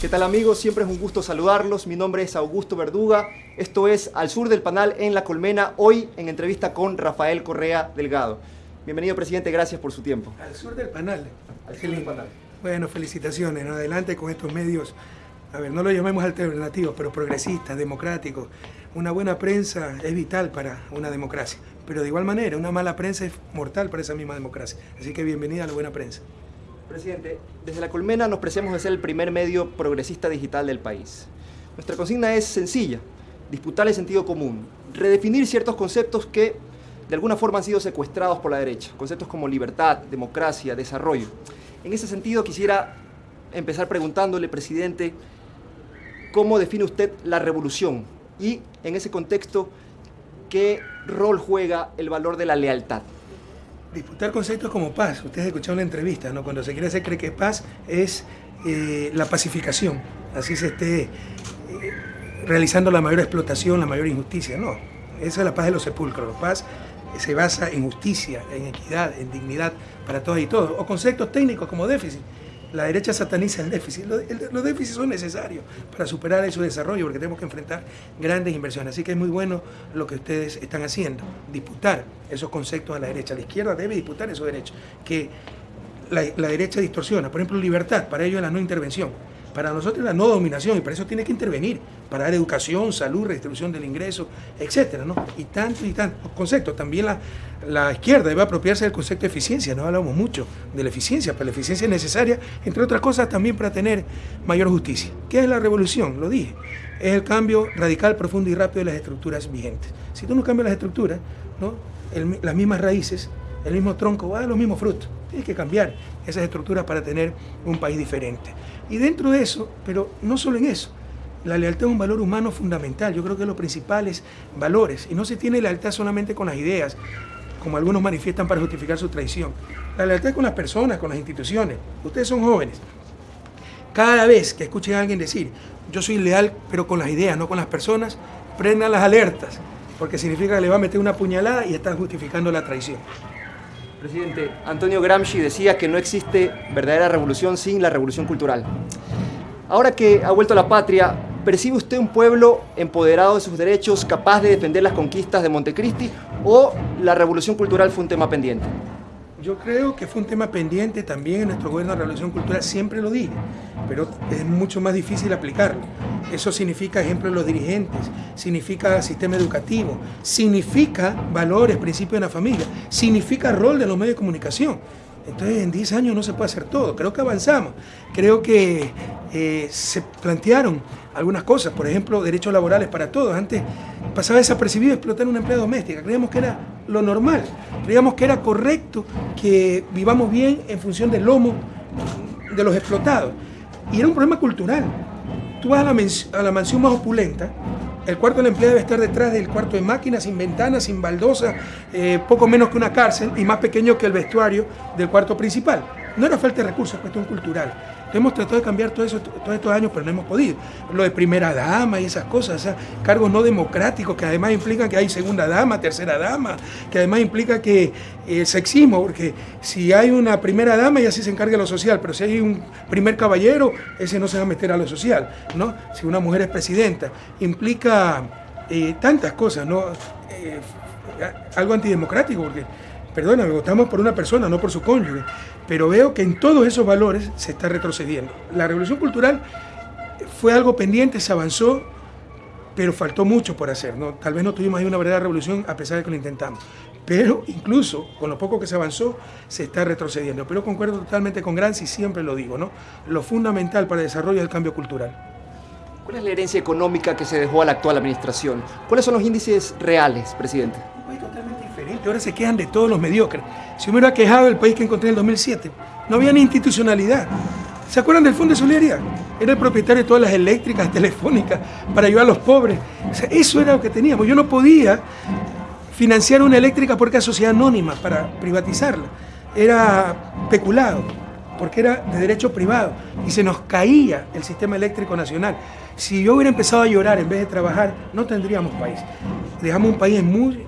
¿Qué tal amigos? Siempre es un gusto saludarlos. Mi nombre es Augusto Verduga. Esto es Al Sur del Panal en La Colmena, hoy en entrevista con Rafael Correa Delgado. Bienvenido, presidente, gracias por su tiempo. Al Sur del Panal. Al Sur del Panal. Bueno, felicitaciones. Adelante con estos medios, a ver, no lo llamemos alternativos, pero progresistas, democráticos. Una buena prensa es vital para una democracia, pero de igual manera, una mala prensa es mortal para esa misma democracia. Así que bienvenida a la buena prensa. Presidente, desde La Colmena nos preciamos de ser el primer medio progresista digital del país. Nuestra consigna es sencilla, disputar el sentido común, redefinir ciertos conceptos que de alguna forma han sido secuestrados por la derecha, conceptos como libertad, democracia, desarrollo. En ese sentido quisiera empezar preguntándole, presidente, ¿cómo define usted la revolución? Y en ese contexto, ¿qué rol juega el valor de la lealtad? Disputar conceptos como paz. Ustedes escucharon la entrevista, ¿no? Cuando se quiere hacer creer que paz es eh, la pacificación. Así se esté eh, realizando la mayor explotación, la mayor injusticia. No, esa es la paz de los sepulcros. La paz se basa en justicia, en equidad, en dignidad para todos y todos. O conceptos técnicos como déficit. La derecha sataniza el déficit. Los déficits son necesarios para superar su desarrollo porque tenemos que enfrentar grandes inversiones. Así que es muy bueno lo que ustedes están haciendo, disputar esos conceptos a la derecha. La izquierda debe disputar esos derechos que la, derecha distorsiona. Por ejemplo, libertad, para ello es la no intervención. Para nosotros la no dominación y para eso tiene que intervenir, para dar educación, salud, redistribución del ingreso, etcétera, ¿no? Y tantos y tantos conceptos. También la, la izquierda debe apropiarse del concepto de eficiencia, no hablamos mucho de la eficiencia, pero la eficiencia es necesaria, entre otras cosas, también para tener mayor justicia. ¿Qué es la revolución? Lo dije. Es el cambio radical, profundo y rápido de las estructuras vigentes. Si tú no cambias las estructuras, ¿no? Las mismas raíces, el mismo tronco, va a los mismos frutos. Tienes que cambiar esas estructuras para tener un país diferente. Y dentro de eso, pero no solo en eso, la lealtad es un valor humano fundamental. Yo creo que los principales valores. Y no se tiene lealtad solamente con las ideas, como algunos manifiestan para justificar su traición. La lealtad es con las personas, con las instituciones. Ustedes son jóvenes. Cada vez que escuchen a alguien decir, yo soy leal, pero con las ideas, no con las personas, prendan las alertas, porque significa que le va a meter una puñalada y están justificando la traición. Presidente, Antonio Gramsci decía que no existe verdadera revolución sin la revolución cultural. Ahora que ha vuelto a la patria, ¿percibe usted un pueblo empoderado de sus derechos, capaz de defender las conquistas de Montecristi, o la revolución cultural fue un tema pendiente? Yo creo que fue un tema pendiente también en nuestro gobierno de revolución cultural, siempre lo dije, pero es mucho más difícil aplicarlo. Eso significa ejemplo de los dirigentes, significa sistema educativo, significa valores, principios de la familia, significa rol de los medios de comunicación. Entonces en 10 años no se puede hacer todo, creo que avanzamos, creo que eh, se plantearon algunas cosas, por ejemplo, derechos laborales para todos. Antes pasaba desapercibido explotar una empleada doméstica, creíamos que era lo normal, creíamos que era correcto que vivamos bien en función del lomo de los explotados. Y era un problema cultural. Tú vas a la, a la mansión más opulenta, el cuarto de la empleada debe estar detrás del cuarto de máquinas, sin ventanas, sin baldosa, eh, poco menos que una cárcel y más pequeño que el vestuario del cuarto principal. No era falta de recursos, es cuestión cultural. Hemos tratado de cambiar todo eso todos estos años, pero no hemos podido. Lo de primera dama y esas cosas, cargos no democráticos que además implican que hay segunda dama, tercera dama, que además implica que el sexismo, porque si hay una primera dama, ya sí se encarga de lo social, pero si hay un primer caballero, ese no se va a meter a lo social, ¿no? Si una mujer es presidenta, implica eh, tantas cosas, ¿no? Eh, algo antidemocrático, porque, perdóname, votamos por una persona, no por su cónyuge pero veo que en todos esos valores se está retrocediendo. La revolución cultural fue algo pendiente, se avanzó, pero faltó mucho por hacer. ¿no? Tal vez no tuvimos ahí una verdadera revolución a pesar de que lo intentamos. Pero incluso con lo poco que se avanzó, se está retrocediendo. Pero concuerdo totalmente con Granzi, siempre lo digo, ¿no? Lo fundamental para el desarrollo es el cambio cultural. ¿Cuál es la herencia económica que se dejó a la actual administración? ¿Cuáles son los índices reales, presidente? Ahora se quejan de todos los mediocres. Si me hubiera quejado del país que encontré en el 2007, no había ni institucionalidad. ¿Se acuerdan del Fondo de Solidaridad? Era el propietario de todas las eléctricas, telefónicas, para ayudar a los pobres. eso era lo que teníamos. Yo no podía financiar una eléctrica porque era sociedad anónima para privatizarla. Era peculado, porque era de derecho privado. Y se nos caía el sistema eléctrico nacional. Si yo hubiera empezado a llorar en vez de trabajar, no tendríamos país. Dejamos un país en muy,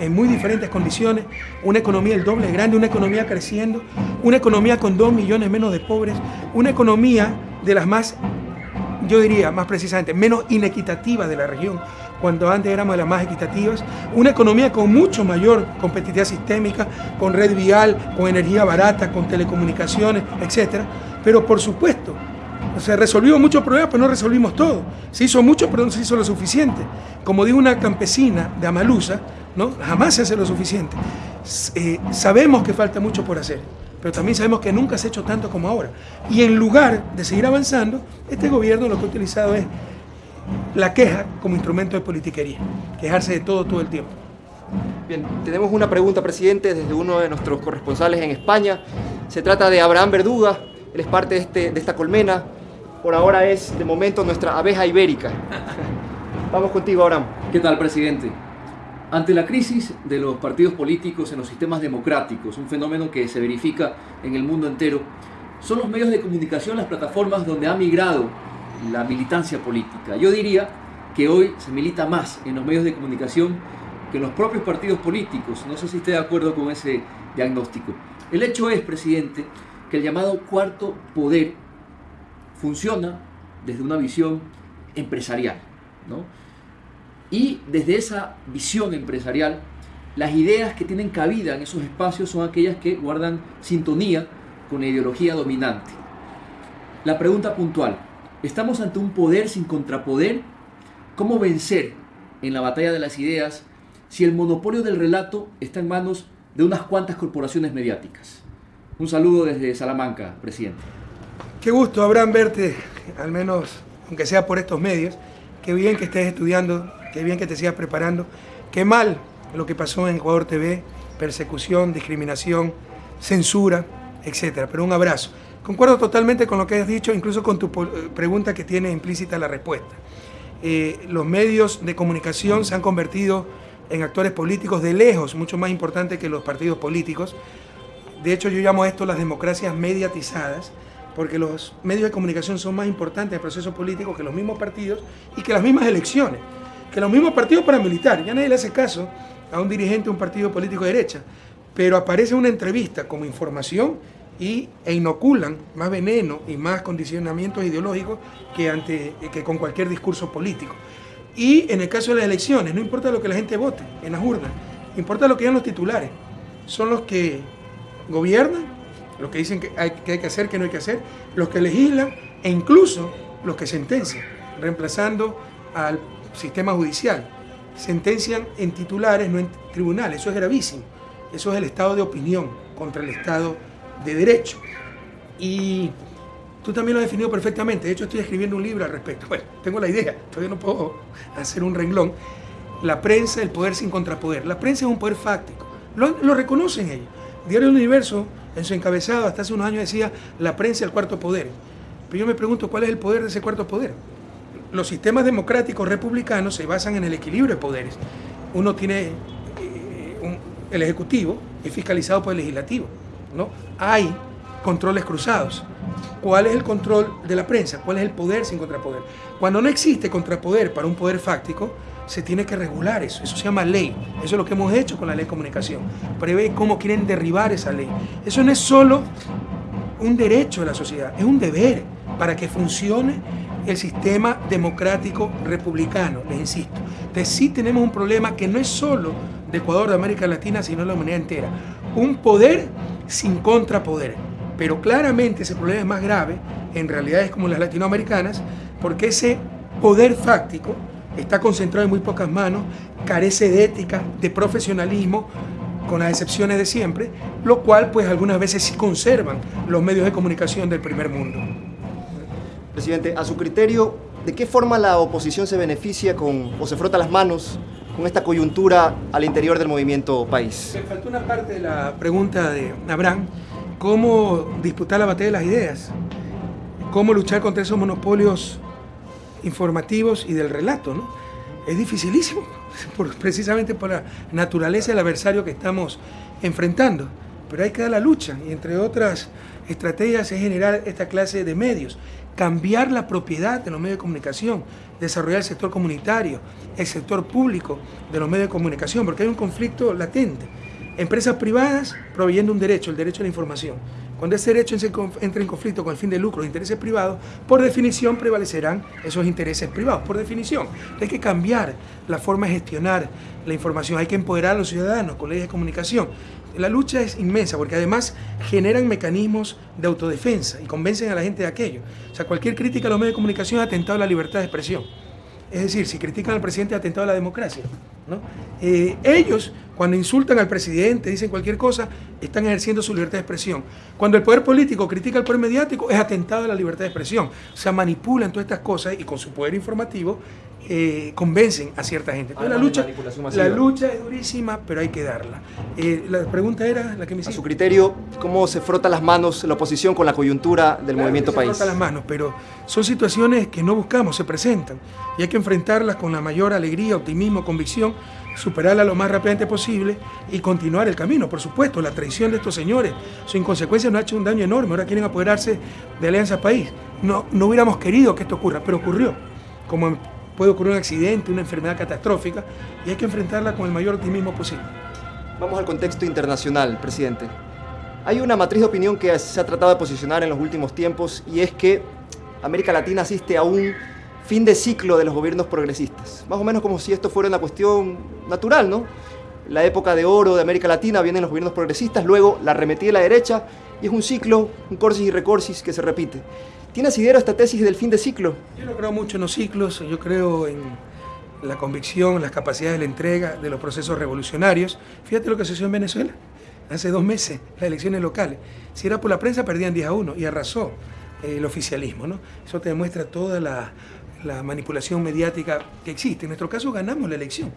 en muy diferentes condiciones, una economía el doble grande, una economía creciendo, una economía con dos millones menos de pobres, una economía de las más yo diría más precisamente, menos inequitativa de la región, cuando antes éramos las más equitativas, una economía con mucho mayor competitividad sistémica, con red vial, con energía barata, con telecomunicaciones, etc. Pero por supuesto, se resolvió muchos problemas, pero no resolvimos todo. Se hizo mucho, pero no se hizo lo suficiente. Como dijo una campesina de Amalusa, ¿no? jamás se hace lo suficiente. Eh, sabemos que falta mucho por hacer, pero también sabemos que nunca se ha hecho tanto como ahora. Y en lugar de seguir avanzando, este gobierno lo que ha utilizado es la queja como instrumento de politiquería, quejarse de todo todo el tiempo. Bien, tenemos una pregunta, presidente, desde uno de nuestros corresponsales en España. Se trata de Abraham Verduga, él es parte de, este, de esta colmena. Por ahora es, de momento, nuestra abeja ibérica. Vamos contigo, Abraham. ¿Qué tal, presidente? Ante la crisis de los partidos políticos en los sistemas democráticos, un fenómeno que se verifica en el mundo entero, son los medios de comunicación las plataformas donde ha migrado la militancia política. Yo diría que hoy se milita más en los medios de comunicación que en los propios partidos políticos. No sé si esté de acuerdo con ese diagnóstico. El hecho es, presidente, que el llamado cuarto poder funciona desde una visión empresarial. ¿no? Y desde esa visión empresarial, las ideas que tienen cabida en esos espacios son aquellas que guardan sintonía con la ideología dominante. La pregunta puntual, ¿estamos ante un poder sin contrapoder? ¿Cómo vencer en la batalla de las ideas si el monopolio del relato está en manos de unas cuantas corporaciones mediáticas? Un saludo desde Salamanca, presidente. Qué gusto, Abraham, verte, al menos, aunque sea por estos medios. Qué bien que estés estudiando qué bien que te sigas preparando. Qué mal lo que pasó en Ecuador TV, persecución, discriminación, censura, etcétera. Pero un abrazo. Concuerdo totalmente con lo que has dicho, incluso con tu pregunta que tiene implícita la respuesta. Eh, los medios de comunicación se han convertido en actores políticos de lejos, mucho más importantes que los partidos políticos. De hecho, yo llamo esto las democracias mediatizadas, porque los medios de comunicación son más importantes en el proceso político que los mismos partidos y que las mismas elecciones que los mismos partidos paramilitares, ya nadie le hace caso a un dirigente de un partido político de derecha, pero aparece una entrevista como información y, e inoculan más veneno y más condicionamientos ideológicos que, ante, que con cualquier discurso político. Y en el caso de las elecciones, no importa lo que la gente vote en las urnas, importa lo que digan los titulares. Son los que gobiernan, los que dicen que hay, que hay que hacer, que no hay que hacer, los que legislan e incluso los que sentencian, reemplazando al sistema judicial. Sentencian en titulares, no en tribunales. Eso es gravísimo. Eso es el estado de opinión contra el estado de derecho. Y tú también lo has definido perfectamente. De hecho, estoy escribiendo un libro al respecto. Bueno, tengo la idea, todavía no puedo hacer un renglón. La prensa, el poder sin contrapoder. La prensa es un poder fáctico. Lo, reconocen ellos. Diario del Universo, en su encabezado, hasta hace unos años decía la prensa el cuarto poder. Pero yo me pregunto, ¿cuál es el poder de ese cuarto poder? los sistemas democráticos republicanos se basan en el equilibrio de poderes. Uno tiene eh, el Ejecutivo, es fiscalizado por el Legislativo. ¿No? Hay controles cruzados. ¿Cuál es el control de la prensa? ¿Cuál es el poder sin contrapoder? Cuando no existe contrapoder para un poder fáctico, se tiene que regular eso. Eso se llama ley. Eso es lo que hemos hecho con la ley de comunicación. Prevé cómo quieren derribar esa ley. Eso no es solo un derecho de la sociedad, es un deber para que funcione el sistema democrático republicano, les insisto. Entonces sí tenemos un problema que no es solo de Ecuador, de América Latina, sino de la humanidad entera. Un poder sin contrapoder. Pero claramente ese problema es más grave en realidades como las latinoamericanas, porque ese poder fáctico está concentrado en muy pocas manos, carece de ética, de profesionalismo, con las excepciones de siempre, lo cual pues algunas veces sí conservan los medios de comunicación del primer mundo. Presidente, a su criterio, ¿de qué forma la oposición se beneficia con, o se frota las manos con esta coyuntura al interior del movimiento país? Me faltó una parte de la pregunta de Abraham, cómo disputar la batalla de las ideas, cómo luchar contra esos monopolios informativos y del relato. Es dificilísimo, precisamente por la naturaleza del adversario que estamos enfrentando, pero hay que dar la lucha y entre otras estrategias es generar esta clase de medios cambiar la propiedad de los medios de comunicación, desarrollar el sector comunitario, el sector público de los medios de comunicación, porque hay un conflicto latente. Empresas privadas proveyendo un derecho, el derecho a la información. Cuando ese derecho entra en conflicto con el fin de lucro de intereses privados, por definición prevalecerán esos intereses privados, por definición. Hay que cambiar la forma de gestionar la información, hay que empoderar a los ciudadanos con leyes de comunicación. La lucha es inmensa porque además generan mecanismos de autodefensa y convencen a la gente de aquello. O sea, cualquier crítica a los medios de comunicación ha atentado a la libertad de expresión. Es decir, si critican al presidente atentado a la democracia. Eh, ellos, cuando insultan al presidente, dicen cualquier cosa, están ejerciendo su libertad de expresión. Cuando el poder político critica al poder mediático, es atentado a la libertad de expresión. O sea, manipulan todas estas cosas y con su poder informativo eh, convencen a cierta gente. la lucha, la lucha es durísima, pero hay que darla. Eh, la pregunta era la que me hiciste. A su criterio, ¿cómo se frota las manos la oposición con la coyuntura del movimiento país? Se frota las manos, pero son situaciones que no buscamos, se presentan y hay que enfrentarlas con la mayor alegría, optimismo, convicción, superarla lo más rápidamente posible y continuar el camino. Por supuesto, la traición de estos señores, su inconsecuencia nos ha hecho un daño enorme. Ahora quieren apoderarse de Alianza País. No, no hubiéramos querido que esto ocurra, pero ocurrió. Como puede ocurrir un accidente, una enfermedad catastrófica, y hay que enfrentarla con el mayor optimismo posible. Vamos al contexto internacional, presidente. Hay una matriz de opinión que se ha tratado de posicionar en los últimos tiempos y es que América Latina asiste a un fin de ciclo de los gobiernos progresistas. Más o menos como si esto fuera una cuestión natural, ¿no? La época de oro de América Latina vienen los gobiernos progresistas, luego la arremetida de la derecha y es un ciclo, un corsis y recorsis que se repite. ¿Tiene asidero esta tesis del fin de ciclo? Yo no creo mucho en los ciclos, yo creo en la convicción, las capacidades de la entrega de los procesos revolucionarios. Fíjate lo que sucedió en Venezuela hace dos meses, las elecciones locales. Si era por la prensa, perdían 10 a 1 y arrasó eh, el oficialismo. ¿no? Eso te demuestra toda la, la manipulación mediática que existe. En nuestro caso ganamos la elección.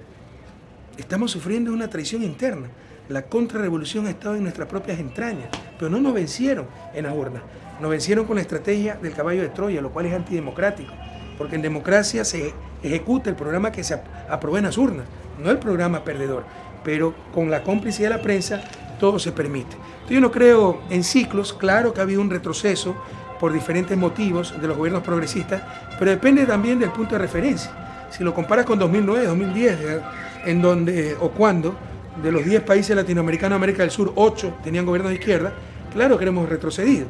Estamos sufriendo una traición interna. La contrarrevolución ha estado en nuestras propias entrañas, pero no nos vencieron en las urnas. Nos vencieron con la estrategia del caballo de Troya, lo cual es antidemocrático, porque en democracia se ejecuta el programa que se aprobó en las urnas, no el programa perdedor, pero con la complicidad de la prensa todo se permite. yo no creo en ciclos, claro que ha habido un retroceso por diferentes motivos de los gobiernos progresistas, pero depende también del punto de referencia. Si lo comparas con 2009, 2010, en donde o cuando de los 10 países latinoamericanos América del Sur, 8 tenían gobiernos de izquierda, claro que hemos retrocedido.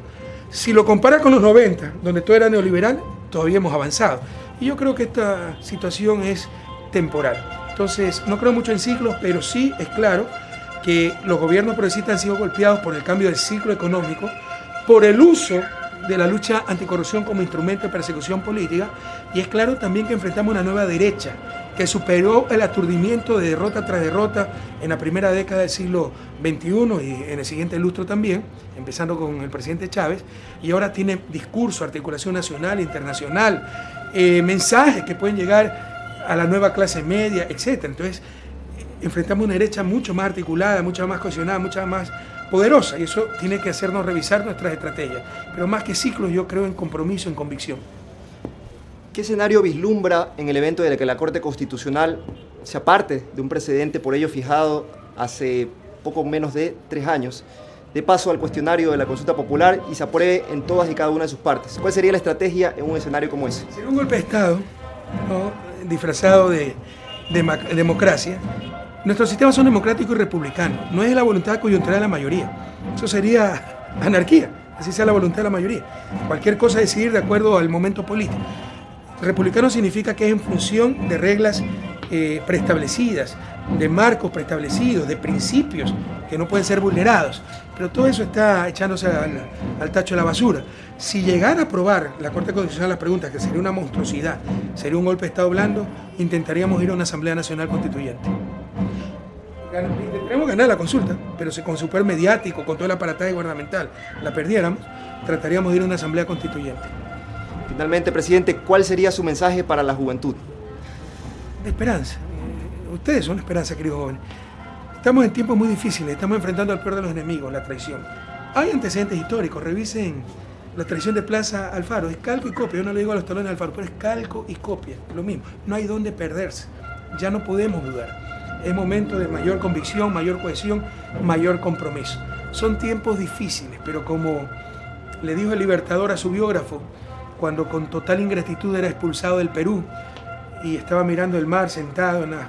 Si lo comparas con los 90, donde todo era neoliberal, todavía hemos avanzado. Y yo creo que esta situación es temporal. Entonces, no creo mucho en ciclos, pero sí es claro que los gobiernos progresistas han sido golpeados por el cambio del ciclo económico, por el uso de la lucha anticorrupción como instrumento de persecución política, y es claro también que enfrentamos una nueva derecha que superó el aturdimiento de derrota tras derrota en la primera década del siglo XXI y en el siguiente lustro también, empezando con el presidente Chávez, y ahora tiene discurso, articulación nacional, internacional, eh, mensajes que pueden llegar a la nueva clase media, etc. Entonces, enfrentamos una derecha mucho más articulada, mucho más cohesionada, mucho más poderosa, y eso tiene que hacernos revisar nuestras estrategias. Pero más que ciclos, yo creo en compromiso, en convicción. ¿Qué escenario vislumbra en el evento de que la Corte Constitucional se aparte de un precedente por ello fijado hace poco menos de tres años, de paso al cuestionario de la consulta popular y se apruebe en todas y cada una de sus partes? ¿Cuál sería la estrategia en un escenario como ese? Sería un golpe de Estado disfrazado de, democracia. Nuestros sistemas son democráticos y republicanos. No es la voluntad coyuntural de la mayoría. Eso sería anarquía, así sea la voluntad de la mayoría. Cualquier cosa decidir de acuerdo al momento político. Republicano significa que es en función de reglas eh, preestablecidas, de marcos preestablecidos, de principios que no pueden ser vulnerados. Pero todo eso está echándose al, tacho de la basura. Si llegara a aprobar la Corte Constitucional las preguntas, que sería una monstruosidad, sería un golpe de Estado blando, intentaríamos ir a una Asamblea Nacional Constituyente. Intentaremos ganar la consulta, pero si con super mediático, con toda la aparataje gubernamental, la perdiéramos, trataríamos de ir a una Asamblea Constituyente. Finalmente, presidente, ¿cuál sería su mensaje para la juventud? Esperanza. Ustedes son esperanza, queridos jóvenes. Estamos en tiempos muy difíciles, estamos enfrentando al peor de los enemigos, la traición. Hay antecedentes históricos, revisen la traición de Plaza Alfaro, es calco y copia, yo no le digo a los talones de Alfaro, pero es calco y copia, lo mismo, no hay dónde perderse, ya no podemos dudar. Es momento de mayor convicción, mayor cohesión, mayor compromiso. Son tiempos difíciles, pero como le dijo el libertador a su biógrafo, cuando con total ingratitud era expulsado del Perú y estaba mirando el mar sentado en las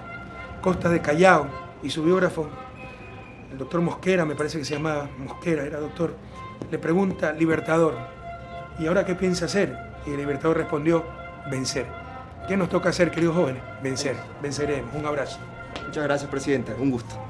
costas de Callao y su biógrafo, el doctor Mosquera, me parece que se llamaba Mosquera, era doctor, le pregunta, Libertador, ¿y ahora qué piensa hacer? Y el Libertador respondió, vencer. ¿Qué nos toca hacer, queridos jóvenes? Vencer, venceremos. Un abrazo. Muchas gracias, Presidenta. Un gusto.